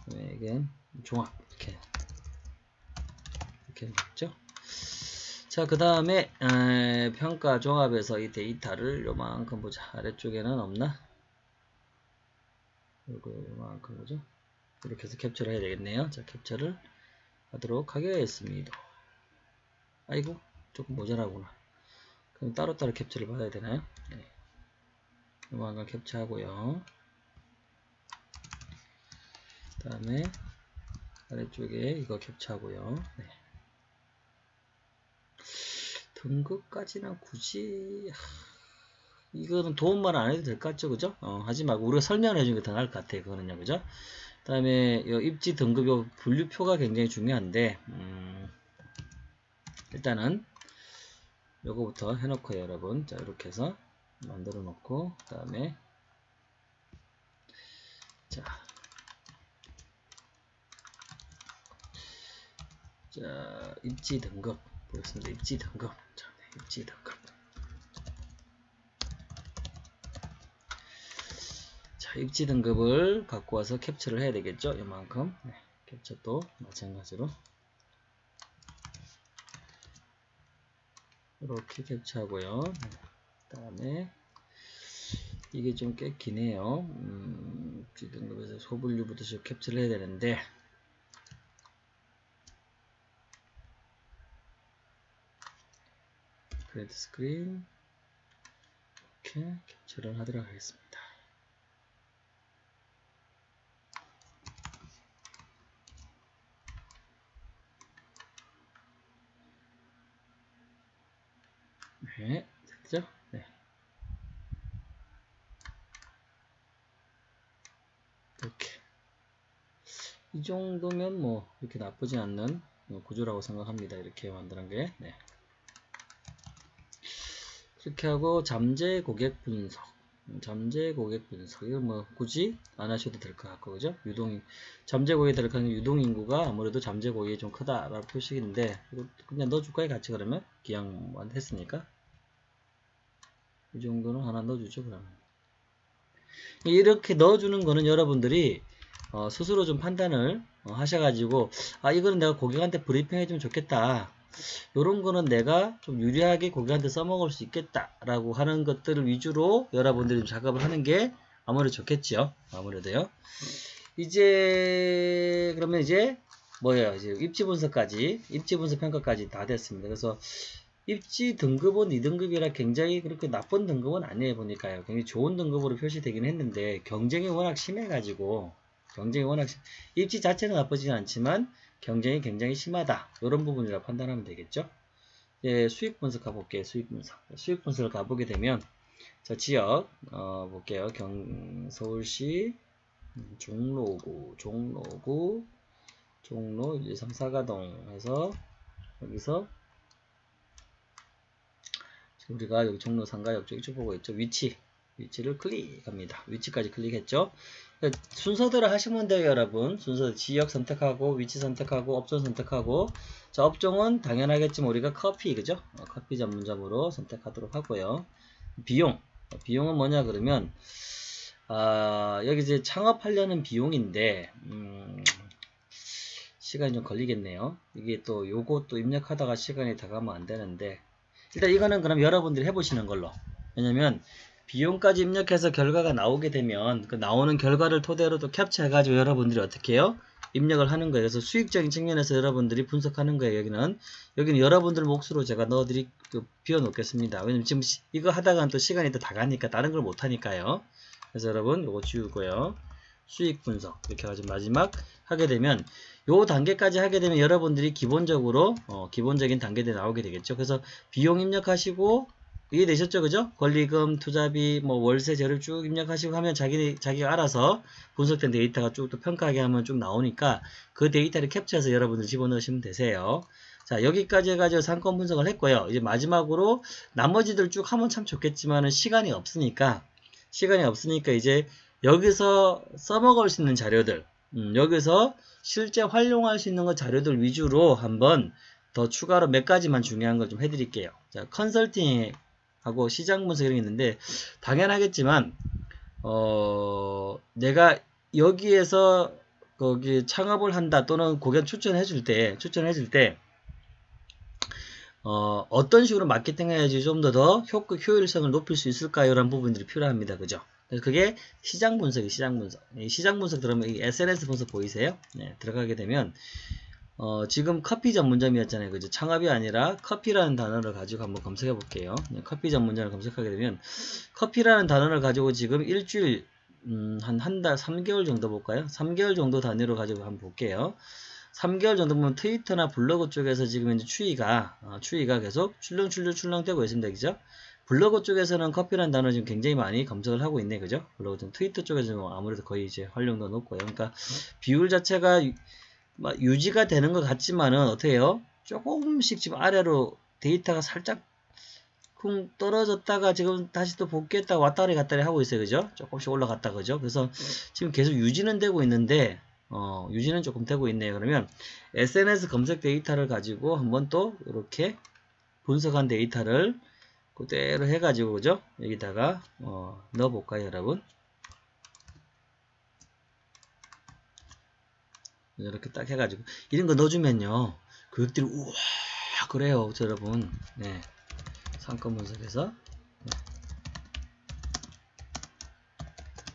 Speaker 1: 그다음에 이게 종합 이렇게. 이렇게 맞죠? 자 그 다음에 평가 종합에서 이 데이터를 요만큼 보자. 아래쪽에는 없나? 요거 요만큼 보죠? 이렇게 해서 캡처를 해야 되겠네요. 자 캡처를 하도록 하겠습니다. 아이고 조금 모자라구나. 그럼 따로따로 캡처를 받아야 되나요 네. 요만큼 캡처하고요. 그 다음에 아래쪽에 이거 캡처하고요. 네. 등급까지는 굳이 하, 이거는 도움만 안 해도 될 것 같죠? 그죠? 어, 하지 말고 우리가 설명을 해주는 게 더 나을 것 같아요 그거는요. 그죠? 그 다음에 입지 등급 요 분류표가 굉장히 중요한데 음, 일단은 요거부터 해놓고요 여러분. 자 이렇게 해서 만들어 놓고 그 다음에 자, 자 입지 등급 보겠습니다. 입지 등급. 자, 네, 입지 등급. 자 입지 등급을 갖고 와서 캡처를 해야 되겠죠? 이만큼. 네, 캡처 도 마찬가지로. 이렇게 캡처하고요. 네. 그 다음에 이게 좀 꽤 기네요. 음, 등급에서 소분류부터 좀 캡처를 해야 되는데. 프린트 스크린 이렇게 캡처를 하도록 하겠습니다. 네, 됐죠? 네. 이렇게. 이 정도면 뭐, 이렇게 나쁘지 않는 구조라고 생각합니다. 이렇게 만드는 게. 네. 이렇게 하고, 잠재 고객 분석. 잠재 고객 분석. 이거 뭐, 굳이 안 하셔도 될 것 같고, 그죠? 유동, 잠재 고객에 들어가는 유동 인구가 아무래도 잠재 고객이 좀 크다라고 표식인데, 이거 그냥 넣어줄까요? 같이 그러면? 기왕 했으니까. 이 정도는 하나 넣어주죠 그러면 이렇게 넣어주는 거는 여러분들이 어, 스스로 좀 판단을 어, 하셔가지고 아 이거는 내가 고객한테 브리핑 해주면 좋겠다. 이런 거는 내가 좀 유리하게 고객한테 써먹을 수 있겠다 라고 하는 것들을 위주로 여러분들이 좀 작업을 하는 게 아무래도 좋겠죠 아무래도요. 이제 그러면 이제 뭐예요? 이제 입지 분석까지 입지 분석 평가까지 다 됐습니다. 그래서 입지 등급은 2등급이라 굉장히 그렇게 나쁜 등급은 아니에요 보니까요. 굉장히 좋은 등급으로 표시되긴 했는데 경쟁이 워낙 심해가지고 경쟁이 워낙 심... 입지 자체는 나쁘진 않지만 경쟁이 굉장히 심하다 이런 부분이라 판단하면 되겠죠 예, 수익 분석 가볼게요 수익 분석 수익 분석을 가보게 되면 자 지역 어, 볼게요 경 서울시 음, 종로구 종로구 종로 1, 2, 3, 4가동 해서 여기서 우리가 여기 종로 상가역 쪽 이쪽 보고 있죠. 위치. 위치를 클릭합니다. 위치까지 클릭했죠. 순서대로 하시면 돼요, 여러분. 순서 지역 선택하고 위치 선택하고 업종 선택하고 자, 업종은 당연하겠지만 우리가 커피 그죠? 어, 커피 전문점으로 선택하도록 하고요. 비용. 비용은 뭐냐 그러면 아, 여기 이제 창업하려는 비용인데 음, 시간이 좀 걸리겠네요. 이게 또또 입력하다가 시간이 다 가면 안 되는데 일단 이거는 그럼 여러분들이 해보시는 걸로 왜냐면 비용까지 입력해서 결과가 나오게 되면 그 나오는 결과를 토대로 또 캡처해가지고 여러분들이 어떻게 해요? 입력을 하는 거예요. 그래서 수익적인 측면에서 여러분들이 분석하는 거예요. 여기는 여기는 여러분들 몫으로 제가 넣어드리 그 비워 놓겠습니다. 왜냐면 지금 시, 이거 하다가 또 시간이 또 다 가니까 다른 걸 못 하니까요. 그래서 여러분 이거 지우고요. 수익 분석 이렇게 해가지고 마지막 하게 되면 요 단계까지 하게 되면 여러분들이 기본적으로 어, 기본적인 단계들이 나오게 되겠죠. 그래서 비용 입력하시고 이해되셨죠? 그죠? 권리금, 투자비, 뭐 월세, 재료 쭉 입력하시고 하면 자기, 자기가 알아서 분석된 데이터가 쭉 또 평가하게 하면 쭉 나오니까 그 데이터를 캡처해서 여러분들 집어넣으시면 되세요. 자, 여기까지 해가지고 상권 분석을 했고요. 이제 마지막으로 나머지들 쭉 하면 참 좋겠지만은 시간이 없으니까, 시간이 없으니까 이제 여기서 써먹을 수 있는 자료들, 음, 여기서 실제 활용할 수 있는 것 자료들 위주로 한번 더 추가로 몇 가지만 중요한 걸 좀 해드릴게요. 자, 컨설팅 하고 시장 분석 이런 게 있는데 당연하겠지만 어 내가 여기에서 거기 창업을 한다 또는 고객 추천해 줄 때 추천해 줄때 어, 어떤 식으로 마케팅해야지 좀 더더 효율성을 높일 수 있을까요? 라는 부분들이 필요합니다. 그죠? 그게 시장 분석이 시장 분석. 이 시장 분석 들어가면 이 SNS 분석 보이세요? 네, 들어가게 되면 어, 지금 커피 전문점이었잖아요. 그죠? 창업이 아니라 커피라는 단어를 가지고 한번 검색해 볼게요. 네, 커피 전문점을 검색하게 되면 커피라는 단어를 가지고 지금 일주일 음, 한 한 달, 3개월 정도 볼까요? 3개월 정도 단위로 가지고 한번 볼게요. 3개월 정도 보면 트위터나 블로그 쪽에서 지금 이제 추이가 어, 추이가 계속 출렁 출렁 출렁 되고 있습니다. 그죠? 블로그 쪽에서는 커피라는 단어 지금 굉장히 많이 검색을 하고 있네. 그죠? 블로그 좀 트위터 쪽에서는 뭐 아무래도 거의 이제 활용도 높고요. 그러니까 비율 자체가 유, 유지가 되는 것 같지만은 어떻게 해요? 조금씩 지금 아래로 데이터가 살짝 쿵 떨어졌다가 지금 다시 또 복귀했다가 왔다리 갔다리 하고 있어요. 그죠? 조금씩 올라갔다 그죠? 그래서 지금 계속 유지는 되고 있는데 어, 유지는 조금 되고 있네요. 그러면 SNS 검색 데이터를 가지고 한번 또 이렇게 분석한 데이터를 그대로 해가지고 그죠? 여기다가 어, 넣어볼까요, 여러분? 이렇게 딱 해가지고. 이런 거 넣어주면요, 교육들이 우와 그래요, 여러분. 네, 상권 분석에서. 네.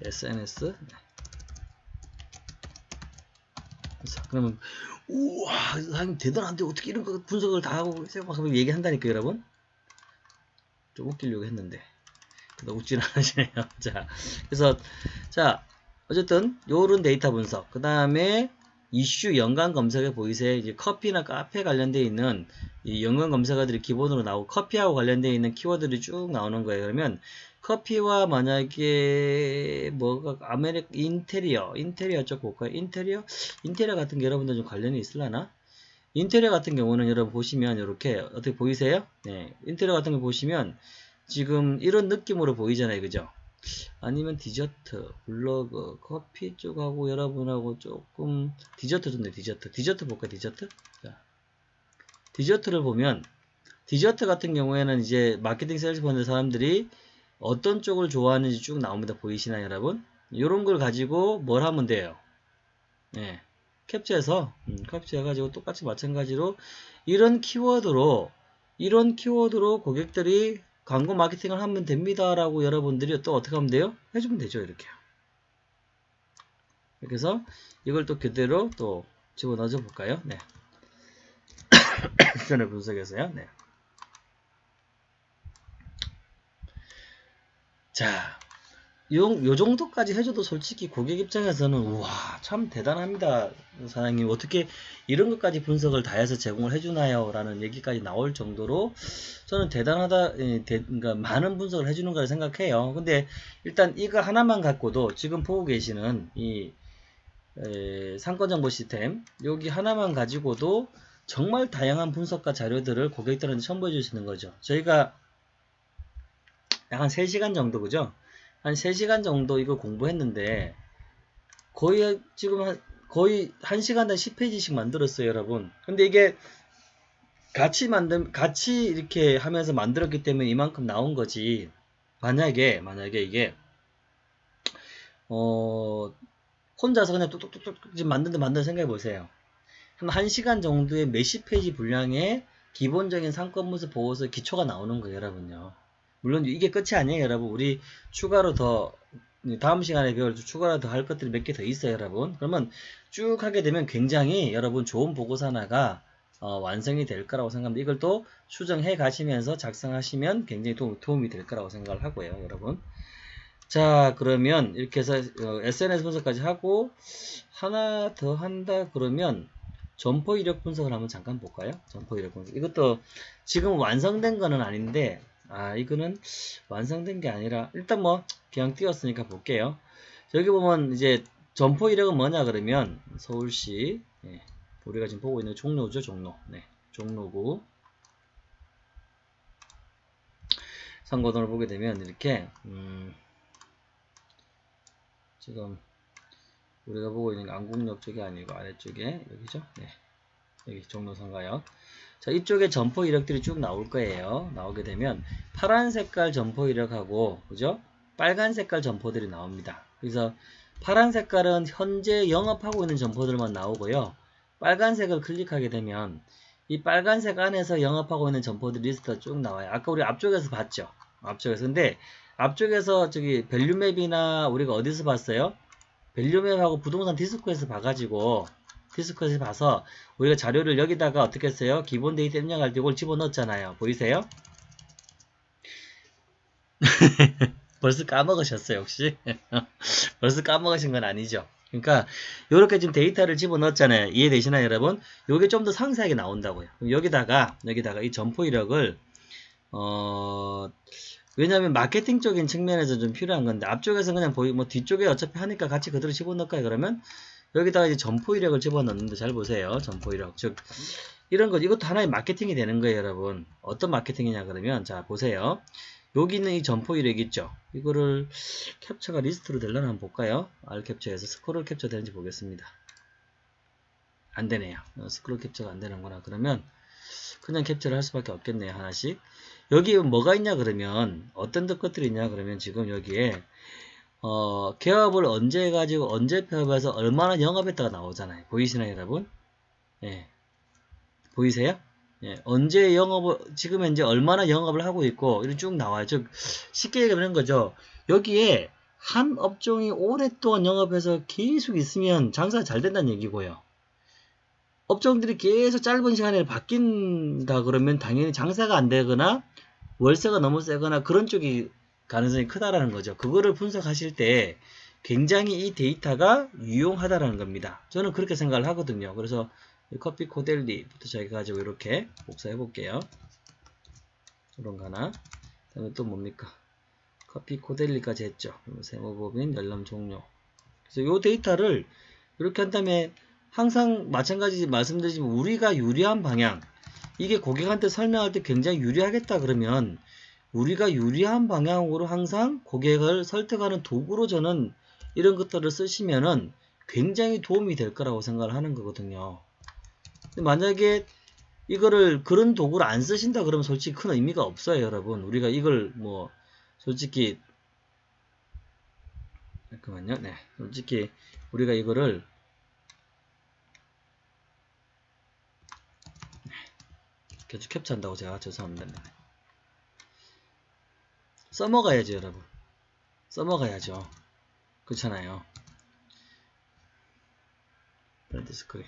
Speaker 1: SNS 네. 그러면 우와 사장님 대단한데 어떻게 이런 거 분석을 다 하고 막 얘기한다니까 여러분? 좀 웃기려고 했는데. 근데 웃지는 않으시네요. 자 그래서 자 어쨌든 요런 데이터 분석. 그 다음에 이슈 연관 검색에 보이세요 이제 커피나 카페 관련되어 있는 이 연관 검색어들이 기본으로 나오고 커피하고 관련되어 있는 키워드들이 쭉 나오는 거예요 그러면 커피와 만약에 뭐가 아메리 인테리어 인테리어 쪽 볼까요? 인테리어 인테리어 같은 게 여러분들 좀 관련이 있을라나? 인테리어 같은 경우는 여러분 보시면 이렇게 어떻게 보이세요? 네, 인테리어 같은 거 보시면 지금 이런 느낌으로 보이잖아요, 그죠? 아니면 디저트, 블로그, 커피 쪽하고 여러분하고 조금 디저트 좋네, 디저트. 디저트 볼까, 디저트? 자, 디저트를 보면 디저트 같은 경우에는 이제 마케팅 세일즈 보는 사람들이 어떤 쪽을 좋아하는지 쭉 나옵니다. 보이시나요, 여러분? 이런 걸 가지고 뭘 하면 돼요? 네. 캡처해서, 음, 캡처해가지고 똑같이 마찬가지로 이런 키워드로, 이런 키워드로 고객들이 광고 마케팅을 하면 됩니다. 라고 여러분들이 또 어떻게 하면 돼요? 해주면 되죠. 이렇게. 이렇게 해서 이걸 또 그대로 또 집어넣어 볼까요? 네. 전에 분석해서요. 네. 자, 요, 요 정도까지 해줘도 솔직히 고객 입장에서는 우와 참 대단합니다 사장님. 어떻게 이런 것까지 분석을 다 해서 제공을 해주나요? 라는 얘기까지 나올 정도로 저는 대단하다 예, 대, 그러니까 많은 분석을 해주는 걸 생각해요. 근데 일단 이거 하나만 갖고도 지금 보고 계시는 이 에, 상권정보 시스템 여기 하나만 가지고도 정말 다양한 분석과 자료들을 고객들한테 첨부해 주시는 거죠. 저희가 약 한 3시간 정도 그죠? 한 3시간 정도 이거 공부했는데 거의 지금 한 거의 1시간당 10페이지씩 만들었어요 여러분. 근데 이게 같이 만든 같이 이렇게 하면서 만들었기 때문에 이만큼 나온 거지. 만약에 만약에 이게 어 혼자서 그냥 뚝뚝뚝뚝 지금 만든다 만든 생각해 보세요. 한 1시간 정도의 몇십 페이지 분량의 기본적인 상권 문서 보고서 기초가 나오는 거예요 여러분요 물론 이게 끝이 아니에요 여러분. 우리 추가로 더 다음 시간에 배울 추가로 더 할 것들이 몇 개 더 있어요 여러분. 그러면 쭉 하게 되면 굉장히 여러분 좋은 보고서 하나가 어, 완성이 될 거라고 생각합니다. 이걸 또 수정해 가시면서 작성하시면 굉장히 도움, 도움 이 될 거라고 생각을 하고요 여러분. 자 그러면 이렇게 해서 어, SNS 분석까지 하고 하나 더 한다 그러면 점포 이력 분석을 한번 잠깐 볼까요? 점포 이력 분석. 이것도 지금 완성된 거는 아닌데 아 이거는 완성된 게 아니라 일단 뭐 그냥 띄웠으니까 볼게요. 여기 보면 이제 점포 이력은 뭐냐 그러면 서울시 예, 우리가 지금 보고 있는 종로죠 종로. 네 종로구. 선거등을 보게 되면 이렇게 음, 지금 우리가 보고 있는 안국역 쪽이 아니고 아래쪽에 여기죠? 네 여기 종로 삼가역 자, 이쪽에 점포 이력들이 쭉 나올 거예요. 나오게 되면 파란 색깔 점포 이력하고 그죠? 빨간 색깔 점포들이 나옵니다. 그래서 파란 색깔은 현재 영업하고 있는 점포들만 나오고요. 빨간색을 클릭하게 되면 이 빨간색 안에서 영업하고 있는 점포들 리스트가 쭉 나와요. 아까 우리 앞쪽에서 봤죠? 앞쪽에서. 근데 앞쪽에서 저기 밸류맵이나 우리가 어디서 봤어요? 밸류맵하고 부동산 디스코에서 봐가지고 디스코에서 봐서 우리가 자료를 여기다가 어떻게 했어요? 기본 데이터 입력할 때 이걸 집어넣었잖아요. 보이세요? 벌써 까먹으셨어요, 혹시? 벌써 까먹으신 건 아니죠? 그러니까 이렇게 지금 데이터를 집어넣었잖아요. 이해되시나요, 여러분? 요게 좀 더 상세하게 나온다고요. 여기다가 여기다가 이 점포 이력을 어 왜냐하면 마케팅적인 측면에서 좀 필요한 건데 앞쪽에서 그냥 보이 뭐 뒤쪽에 어차피 하니까 같이 그대로 집어넣을까요? 그러면 여기다가 이제 점포 이력을 집어넣는데 잘 보세요. 점포 이력. 즉 이런 거 이것도 하나의 마케팅이 되는 거예요, 여러분. 어떤 마케팅이냐 그러면 자 보세요. 여기 있는 이 점포 이력 있죠? 이거를 캡처가 리스트로 되려나 한번 볼까요? 알캡처에서 스크롤 캡처 되는지 보겠습니다. 안 되네요. 어, 스크롤 캡처가 안 되는구나. 그러면 그냥 캡처를 할 수밖에 없겠네요. 하나씩. 여기 뭐가 있냐 그러면 어떤 것들이 있냐 그러면 지금 여기에 어, 개업을 언제 해가지고 언제 폐업해서 얼마나 영업했다가 나오잖아요. 보이시나요, 여러분? 예. 보이세요? 예, 언제 영업을, 지금 현재 얼마나 영업을 하고 있고, 이렇게 쭉 나와요. 즉, 쉽게 얘기하는 거죠. 여기에 한 업종이 오랫동안 영업해서 계속 있으면 장사가 잘 된다는 얘기고요. 업종들이 계속 짧은 시간에 바뀐다 그러면 당연히 장사가 안 되거나 월세가 너무 세거나 그런 쪽이 가능성이 크다라는 거죠. 그거를 분석하실 때 굉장히 이 데이터가 유용하다라는 겁니다. 저는 그렇게 생각을 하거든요. 그래서 커피 코델리부터 저희가 가지고 이렇게 복사해 볼게요. 이런 거 하나. 그다음에 또 뭡니까? 커피 코델리까지 했죠. 세모법인 열람 종료. 그래서 이 데이터를 이렇게 한 다음에 항상 마찬가지 말씀드리지만 우리가 유리한 방향 이게 고객한테 설명할 때 굉장히 유리하겠다 그러면 우리가 유리한 방향으로 항상 고객을 설득하는 도구로 저는 이런 것들을 쓰시면은 굉장히 도움이 될 거라고 생각을 하는 거거든요. 만약에 이거를 그런 도구를 안 쓰신다 그러면 솔직히 큰 의미가 없어요 여러분 우리가 이걸 뭐 솔직히 잠깐만요 네 솔직히 우리가 이거를 계속 캡처한다고 제가 죄송합니다. 네. 써먹어야죠, 여러분. 써먹어야죠. 그렇잖아요. 브랜드 스크린.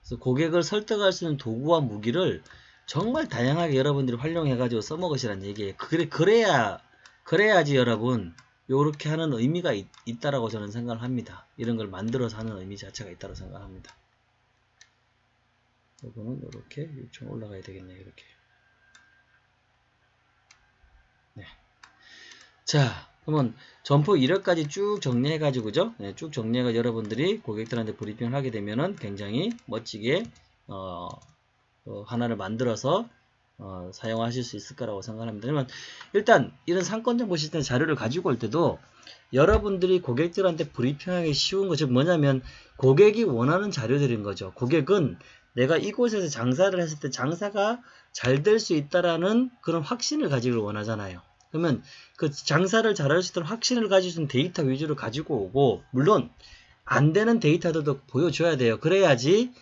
Speaker 1: 그래서 고객을 설득할 수 있는 도구와 무기를 정말 다양하게 여러분들이 활용해가지고 써먹으시라는 얘기예요. 그래, 그래야, 그래야지 여러분, 요렇게 하는 의미가 있, 있다라고 저는 생각을 합니다. 이런 걸 만들어서 하는 의미 자체가 있다고 생각합니다. 이거는 이렇게 요청 올라가야 되겠네요. 이렇게. 네. 자, 그러면 점포 1회까지 쭉 정리해가지고, 그죠? 네, 쭉 정리해가 여러분들이 고객들한테 브리핑을 하게 되면은 굉장히 멋지게, 어, 어, 하나를 만들어서, 어, 사용하실 수 있을 거라고 생각합니다. 그러면 일단 이런 상권 정보 시스템 자료를 가지고 올 때도 여러분들이 고객들한테 브리핑하기 쉬운 것이 뭐냐면 고객이 원하는 자료들인 거죠. 고객은 내가 이곳에서 장사를 했을 때 장사가 잘 될 수 있다라는 그런 확신을 가지길 원하잖아요. 그러면 그 장사를 잘할 수 있도록 확신을 있는 데이터 위주로 가지고 오고 물론 안 되는 데이터들도 보여줘야 돼요. 그래야지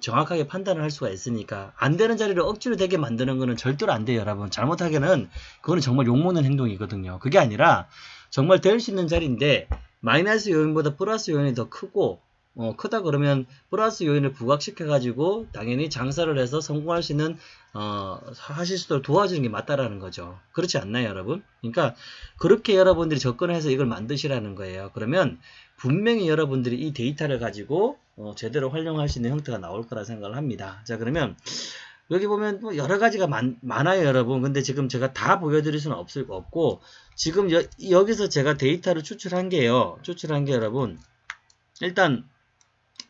Speaker 1: 정확 하게 판단을 할 수가 있으니까 안 되는 자리를 억지로 되게 만드는 거는 절대로 안 돼요 여러분 잘못하게는 그거는 정말 욕먹는 행동이거든요 그게 아니라 정말 될 수 있는 자리인데 마이너스 요인보다 플러스 요인이 더 크고 어, 크다 그러면 플러스 요인을 부각시켜 가지고 당연히 장사를 해서 성공할 수 있는 어, 하실 수 있도록 도와주는 게 맞다라는 거죠. 그렇지 않나요, 여러분? 그러니까 그렇게 여러분들이 접근해서 이걸 만드시라는 거예요. 그러면 분명히 여러분들이 이 데이터를 가지고 어, 제대로 활용할 수 있는 형태가 나올 거라 생각을 합니다. 자, 그러면 여기 보면 뭐 여러 가지가 많, 아요 여러분. 근데 지금 제가 다 보여드릴 수는 없을 거 없고 지금 여, 여기서 제가 데이터를 추출한 게요. 추출한 게 여러분 일단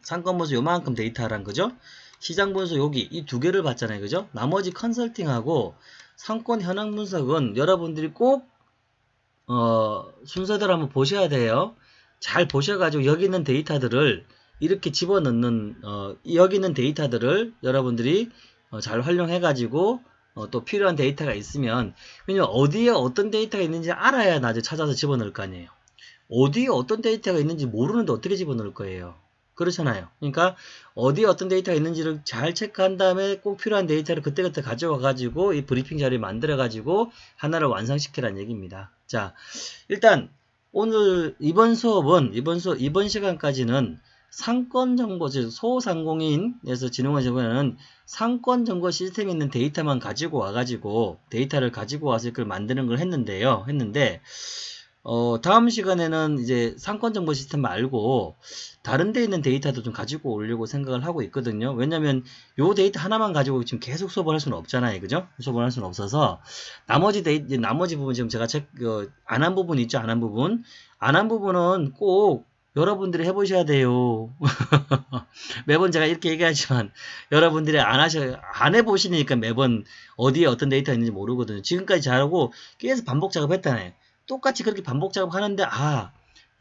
Speaker 1: 상권 분수 요만큼 데이터란 거죠. 시장 분수 여기 이 두 개를 봤잖아요. 그죠? 나머지 컨설팅하고 상권 현황 분석은 여러분들이 꼭 어, 순서대로 한번 보셔야 돼요. 잘 보셔가지고 여기 있는 데이터들을 이렇게 집어넣는 어, 여기 있는 데이터들을 여러분들이 어, 잘 활용해 가지고 어, 또 필요한 데이터가 있으면 왜냐면 어디에 어떤 데이터가 있는지 알아야 나중에 찾아서 집어넣을 거 아니에요. 어디에 어떤 데이터가 있는지 모르는데 어떻게 집어넣을 거예요. 그렇잖아요. 그러니까 어디에 어떤 데이터가 있는지를 잘 체크한 다음에 꼭 필요한 데이터를 그때그때 가져와 가지고 이 브리핑 자료를 만들어 가지고 하나를 완성시키라는 얘기입니다. 자, 일단 오늘 이번 수업은 이번 수 이번 시간까지는 상권 정보 즉 소상공인에서 진흥원 정보는 상권 정보 시스템에 있는 데이터만 가지고 와 가지고 데이터를 가지고 와서 이걸 만드는 걸 했는데요. 했는데 어, 다음 시간에는 이제 상권 정보 시스템 말고 다른 데 있는 데이터도 좀 가지고 오려고 생각을 하고 있거든요. 왜냐면 요 데이터 하나만 가지고 지금 계속 수업을 할 수는 없잖아요. 그죠? 수업을 할 수는 없어서 나머지 데이 나머지 부분 지금 제가 책, 어, 안한 부분 있죠. 안 한 부분. 안 한 부분은 꼭 여러분들이 해보셔야 돼요. 매번 제가 이렇게 얘기하지만 여러분들이 안 하셔 안 해보시니까 매번 어디에 어떤 데이터가 있는지 모르거든요. 지금까지 잘하고 계속 반복 작업했잖아요. 똑같이 그렇게 반복 작업하는데 아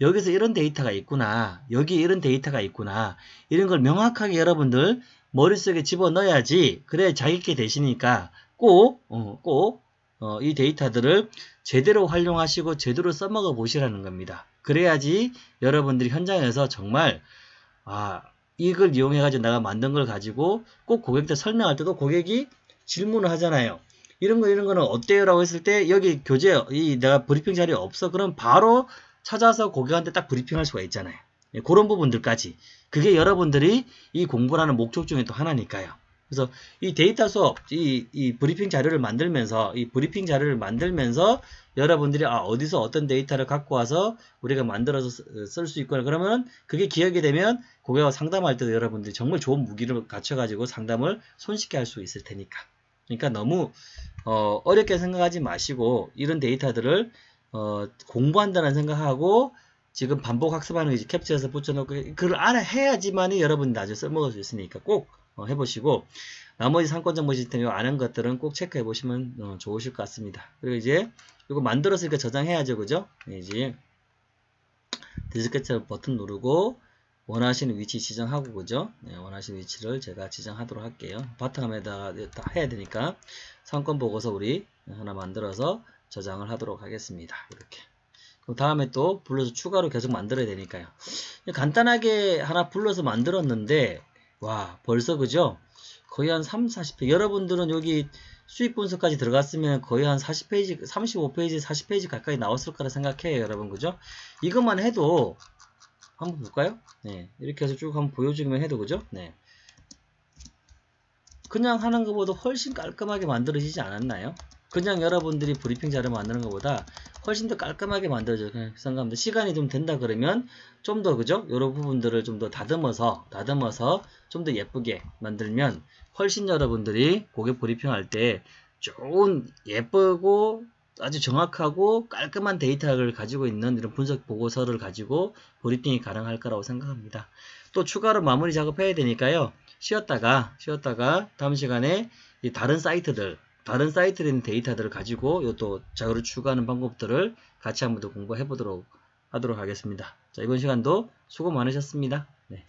Speaker 1: 여기서 이런 데이터가 있구나 여기 이런 데이터가 있구나 이런 걸 명확하게 여러분들 머릿속에 집어넣어야지 그래 자기게 되시니까 꼭 어, 꼭 어, 이 데이터들을 제대로 활용하시고 제대로 써먹어 보시라는 겁니다. 그래야지 여러분들이 현장에서 정말 아 이걸 이용해 가지고 내가 만든 걸 가지고 꼭 고객한테 설명할 때도 고객이 질문을 하잖아요. 이런 거 이런 거는 어때요? 라고 했을 때 여기 교재 이 내가 브리핑 자리 없어 그럼 바로 찾아서 고객한테 딱 브리핑할 수가 있잖아요. 예, 그런 부분들까지 그게 여러분들이 이 공부라는 목적 중에 또 하나니까요. 그래서 이 데이터 수업, 이, 이 브리핑 자료를 만들면서 이 브리핑 자료를 만들면서 여러분들이 아 어디서 어떤 데이터를 갖고 와서 우리가 만들어서 쓸 수 있구나 그러면 그게 기억이 되면 고객과 상담할 때도 여러분들이 정말 좋은 무기를 갖춰 가지고 상담을 손쉽게 할 수 있을 테니까 그러니까 너무 어, 어렵게 생각하지 마시고 이런 데이터들을 어, 공부한다는 생각하고 지금 반복 학습하는 거 캡처해서 붙여놓고 그걸 알아 해야지만이 여러분이 나중에 써먹을 수 있으니까 꼭 어, 해보시고 나머지 상권 정보 시스템 아는 것들은 꼭 체크해 보시면 어, 좋으실 것 같습니다. 그리고 이제 이거 만들었으니까 저장해야죠, 그죠? 네, 이제 디스켓 버튼 누르고 원하시는 위치 지정하고 그죠? 네, 원하시는 위치를 제가 지정하도록 할게요. 바탕화면에다가 다 해야 되니까 상권 보고서 우리 하나 만들어서 저장을 하도록 하겠습니다. 이렇게. 그럼 다음에 또 불러서 추가로 계속 만들어야 되니까요. 간단하게 하나 불러서 만들었는데 와 벌써 그죠? 거의 한 3, 40페이지 여러분들은 여기 수익 분석까지 들어갔으면 거의 한 40페이지, 35페이지, 40페이지 가까이 나왔을 거라 생각해요 여러분 그죠? 이것만 해도 한번 볼까요? 네, 이렇게 해서 쭉 한번 보여주기만 해도 그죠? 네. 그냥 하는 것보다 훨씬 깔끔하게 만들어지지 않았나요? 그냥 여러분들이 브리핑 자료 만드는 것보다 훨씬 더 깔끔하게 만들어져요. 생각합니다. 시간이 좀 된다 그러면 좀 더 그죠? 이런 부분들을 좀 더 다듬어서 다듬어서 좀 더 예쁘게 만들면 훨씬 여러분들이 고객 브리핑 할 때 좋은 예쁘고 아주 정확하고 깔끔한 데이터를 가지고 있는 이런 분석 보고서를 가지고 브리핑이 가능할 거라고 생각합니다. 또 추가로 마무리 작업해야 되니까요. 쉬었다가 쉬었다가 다음 시간에 다른 사이트들 다른 사이트에 있는 데이터들을 가지고 이또 자료를 추가하는 방법들을 같이 한번 더 공부해 보도록 하도록 하겠습니다. 자 이번 시간도 수고 많으셨습니다. 네.